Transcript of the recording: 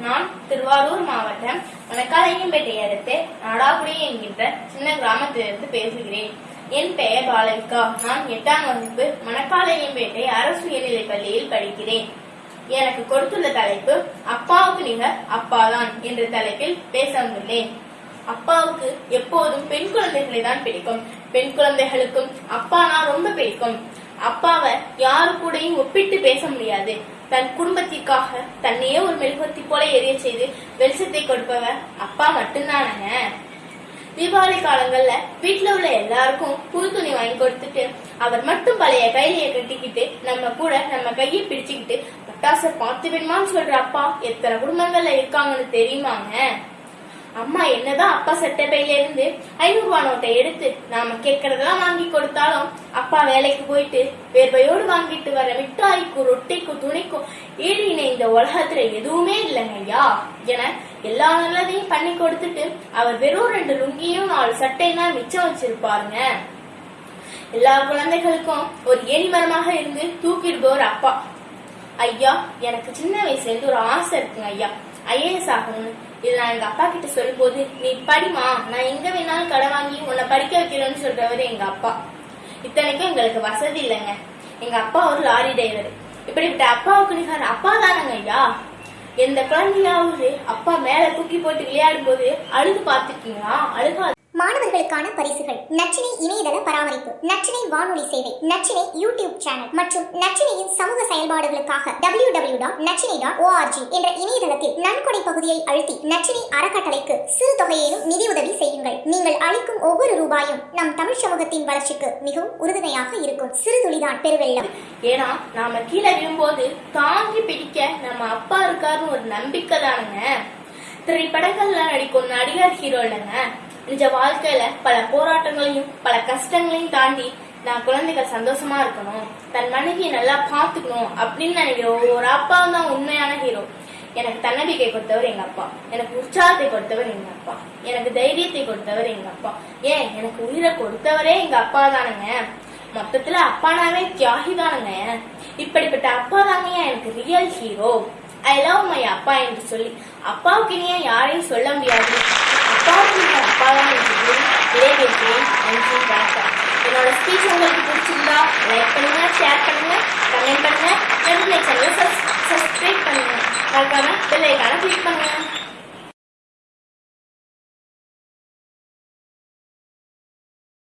நான் திருவாரூர் மாவட்டம் மணக்காலையம்பேட்டை அடுத்து நாடாகுடி என்கின்ற சின்ன கிராமத்திலிருந்து பேசுகிறேன். என் பெயர் பாலவிகா. நான் எட்டாம் வகுப்பு மணக்காலையம்பேட்டை அரசு உயர்நிலைப் பள்ளியில் படிக்கிறேன். எனக்கு கொடுத்துள்ள தலைப்பு அப்பாவுக்கு நிகர் அப்பாதான் என்ற தலைப்பில் பேச வந்துள்ளேன். அப்பாவுக்கு எப்போதும் பெண் குழந்தைகளை தான் பிடிக்கும். பெண் குழந்தைகளுக்கும் அப்பானா ரொம்ப பிடிக்கும். அப்பாவை யாரு கூடயும் ஒப்பிட்டு பேச முடியாது. தன் குடும்பத்திற்காக தன்னையே ஒரு மெழுகுவர்த்தி போல எரிய செய்து வெளிச்சத்தை கொடுப்பவர் அப்பா மட்டும்தானங்க? தீபாவளி காலங்கள்ல வீட்டுல உள்ள எல்லாருக்கும் புது துணி வாங்கி கொடுத்துட்டு அவர் மட்டும் பழைய கைலிய கட்டிக்கிட்டு நம்ம கூட நம்ம கையை பிடிச்சுக்கிட்டு பட்டாசை பார்த்து வேணுமான்னு சொல்ற அப்பா எத்தனை குடும்பங்கள்ல இருக்காங்கன்னு தெரியுமாங்க? அம்மா என்னதான் அப்பா செத்த பையில இருந்து ஐநூறு ரூபா நோட்டை எடுத்து நாம கேட்கறதெல்லாம் வாங்கி கொடுத்தாலும் அப்பா வேலைக்கு போயிட்டு வேர்வையோடு வாங்கிட்டு வர மிட்டாய்க்கும் ரொட்டிக்கும் துணிக்கும் ஈடு இந்த உலகத்துல எதுவுமே இல்லைங்க ஐயா. என எல்லா நல்லதையும் பண்ணி கொடுத்துட்டு அவர் வெறும் ரெண்டு லுங்கியும் நாலு சட்டையும் தான் மிச்சம் வச்சிருப்பாருங்க. எல்லா குழந்தைகளுக்கும் ஒரு ஏனிமரமாக இருந்து தூக்கிடுபவர் அப்பா. ஐயா எனக்கு சின்ன வயசுல இருந்து ஒரு ஆசை இருக்குங்க ஐயா. ஐஏஎஸ் ஆகணும்னு. இதை நான் எங்க அப்பா கிட்ட சொல்லும்போது நீ படிமா நான் எங்க வேணாலும் கடை வாங்கி உன்னை படிக்க வைக்கிறேன்னு சொல்றவரு எங்க அப்பா. இத்தனைக்கும் எங்களுக்கு வசதி இல்லைங்க. எங்க அப்பா ஒரு லாரி டிரைவர். இப்படிப்பட்ட அப்பாவுக்கு நிகர் அப்பா தானங்க ஐயா. எந்த குழந்தையாவது அப்பா மேல தூக்கி போட்டு விளையாடும் போது அழுது பார்த்துருக்கீங்களா? அழுகா மாணவர்களுக்கான பரிசுகள். நச்சினை இணையதள பராமரிப்பு நச்சினை வானொலி சேவை நச்சினை யூடியூப் சேனல் மற்றும் நச்சினையின் சமூக செயல்பாடுகளுக்காக W W dot Nachinai dot O R G என்ற இணையதளத்தில் நன்கொடை பகுதியை அழுத்தி நச்சினை அறக்கட்டளைக்கு சிறு தொகையிலும் நிதியுதவி செய்யுங்கள். நீங்கள் அளிக்கும் ஒவ்வொரு ரூபாயும் நம் தமிழ் சமூகத்தின் வளர்ச்சிக்கு மிகவும் உறுதுணையாக இருக்கும். சிறு துளிதான் பெருவெள்ளம். ஏன்னா நாம கீழே விழும்போது தாங்கி பிடிக்க நம்ம அப்பா இருக்காருன்னு ஒரு நம்பிக்கை தானுங்க திரைப்படங்கள்ல நடிக்கும் நடிகர் ஹீரோ இல்லைங்க நிஜ வாழ்க்கையில பல போராட்டங்களையும் பல கஷ்டங்களையும் தாண்டி நான் குழந்தைகள் சந்தோஷமா இருக்கணும். தன் மனைவியை நல்லா பார்த்துக்கணும் அப்படின்னு நினைக்கிற ஒரு அப்பா தான் உண்மையான ஹீரோ எனக்கு தன்னம்பிக்கை கொடுத்தவர் எங்க அப்பா. எனக்கு உற்சாகத்தை கொடுத்தவர் எங்க அப்பா. எனக்கு தைரியத்தை கொடுத்தவர் எங்க அப்பா. ஏன்? எனக்கு உயிரை கொடுத்தவரே எங்க அப்பா தானுங்க. மொத்தத்துல அப்பானாவே தியாகி தானுங்க. இப்படிப்பட்ட அப்பா தாங்க எனக்கு real hero I love my அப்பா என்று சொல்லி அப்பாவுக்கு இனியா யாரையும் சொல்ல முடியாது. அப்பாவுக்கு இந்த அப்பா தான் நன்றி வணக்கம் என்னோட ஸ்பீச் உங்களுக்கு பிடிச்சிருந்தா லைக் பண்ணுங்க ஷேர் பண்ணுங்க கமெண்ட் பண்ணுங்க என்னுடைய சேனலை சப்ஸ்கிரைப் பண்ணுங்க. மறக்காம பெல் ஐக்கான கிளிக் பண்ணுங்க.